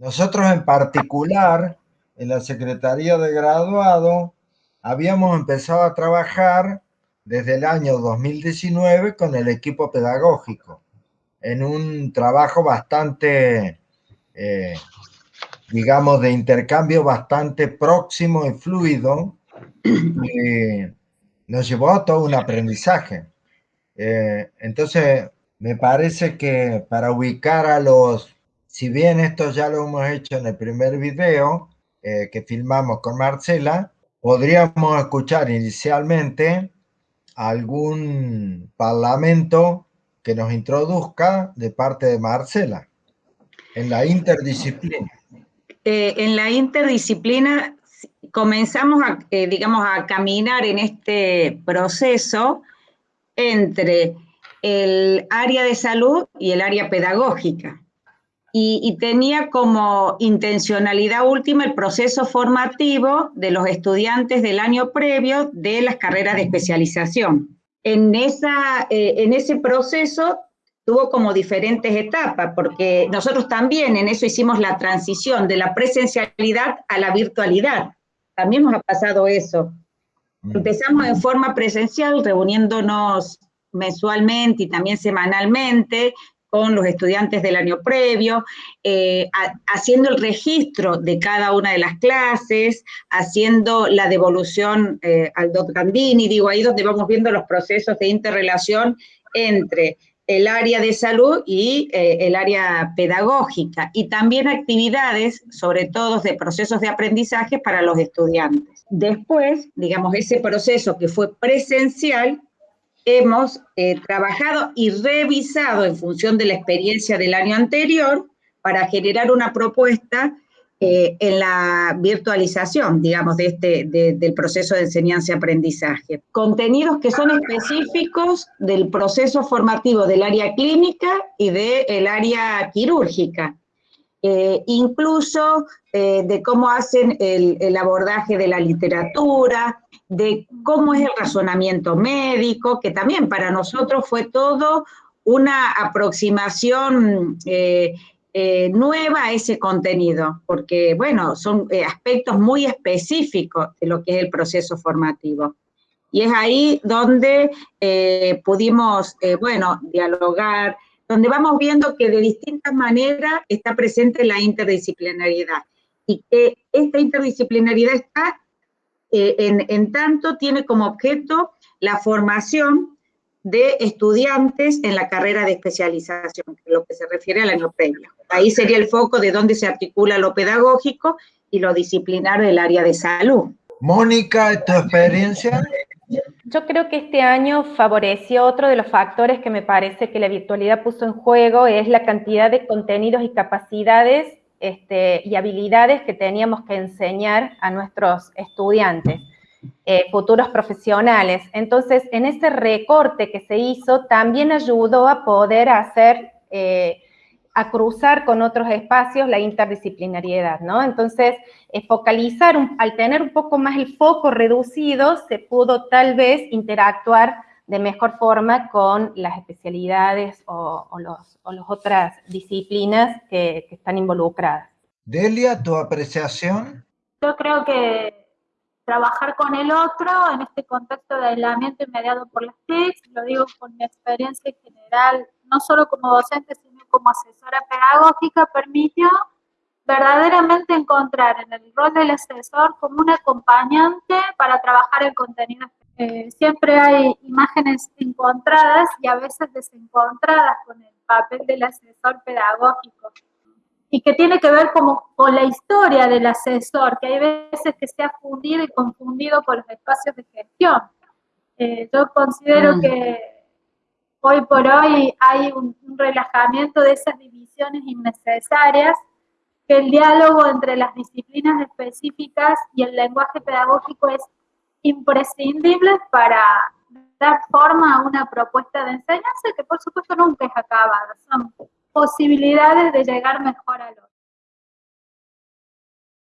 nosotros en particular, en la Secretaría de Graduado, habíamos empezado a trabajar desde el año 2019 con el equipo pedagógico, en un trabajo bastante, eh, digamos, de intercambio bastante próximo y fluido, nos llevó a todo un aprendizaje. Eh, entonces, me parece que para ubicar a los, si bien esto ya lo hemos hecho en el primer video eh, que filmamos con Marcela, podríamos escuchar inicialmente algún parlamento que nos introduzca de parte de Marcela en la interdisciplina. Eh, en la interdisciplina comenzamos, a, eh, digamos, a caminar en este proceso entre el área de salud y el área pedagógica. Y, tenía como intencionalidad última el proceso formativo de los estudiantes del año previo de las carreras de especialización. En, esa, eh, en ese proceso tuvo como diferentes etapas, porque nosotros también en eso hicimos la transición de la presencialidad a la virtualidad. También nos ha pasado eso. Mm. Empezamos en forma presencial, reuniéndonos mensualmente y también semanalmente con los estudiantes del año previo, eh, haciendo el registro de cada una de las clases, haciendo la devolución eh, al DOT Gandini, digo, ahí donde vamos viendo los procesos de interrelación entre el área de salud y eh, el área pedagógica, y también actividades, sobre todo de procesos de aprendizaje para los estudiantes. Después, digamos, ese proceso que fue presencial, hemos eh, trabajado y revisado en función de la experiencia del año anterior para generar una propuesta eh, en la virtualización, digamos, de este, del proceso de enseñanza-aprendizaje. Contenidos que son específicos del proceso formativo del área clínica y del área quirúrgica. Eh, incluso de cómo hacen el, abordaje de la literatura, de cómo es el razonamiento médico, que también para nosotros fue todo una aproximación eh, eh, nueva a ese contenido, porque, bueno, son eh, aspectos muy específicos de lo que es el proceso formativo. Y es ahí donde pudimos, bueno, dialogar, donde vamos viendo que de distintas maneras está presente la interdisciplinariedad y que esta interdisciplinariedad está eh, en, tanto tiene como objeto la formación de estudiantes en la carrera de especialización, lo que se refiere al año previo. Ahí sería el foco de donde se articula lo pedagógico y lo disciplinar del área de salud. Mónica, ¿tu experiencia? Yo creo que este año favoreció otro de los factores que me parece que la virtualidad puso en juego, es la cantidad de contenidos y capacidades este, y habilidades que teníamos que enseñar a nuestros estudiantes, eh, futuros profesionales. Entonces, en ese recorte que se hizo, también ayudó a poder hacer, eh, a cruzar con otros espacios la interdisciplinariedad, ¿no? Entonces, eh, focalizar, al tener un poco más el foco reducido, se pudo tal vez interactuar de mejor forma con las especialidades o, las otras disciplinas que, están involucradas. Delia, ¿tu apreciación? Yo creo que trabajar con el otro en este contexto de aislamiento inmediato por las TIC, lo digo con mi experiencia en general, no solo como docente, sino como asesora pedagógica, permitió verdaderamente encontrar en el rol del asesor como un acompañante para trabajar el contenido eh, siempre hay imágenes encontradas y a veces desencontradas con el papel del asesor pedagógico y que tiene que ver como con la historia del asesor, que hay veces que se ha fundido y confundido con los espacios de gestión. Eh, yo considero mm. que hoy por hoy hay un, un relajamiento de esas divisiones innecesarias, que el diálogo entre las disciplinas específicas y el lenguaje pedagógico es imprescindibles para dar forma a una propuesta de enseñanza que por supuesto nunca es acabada, son posibilidades de llegar mejor al otro.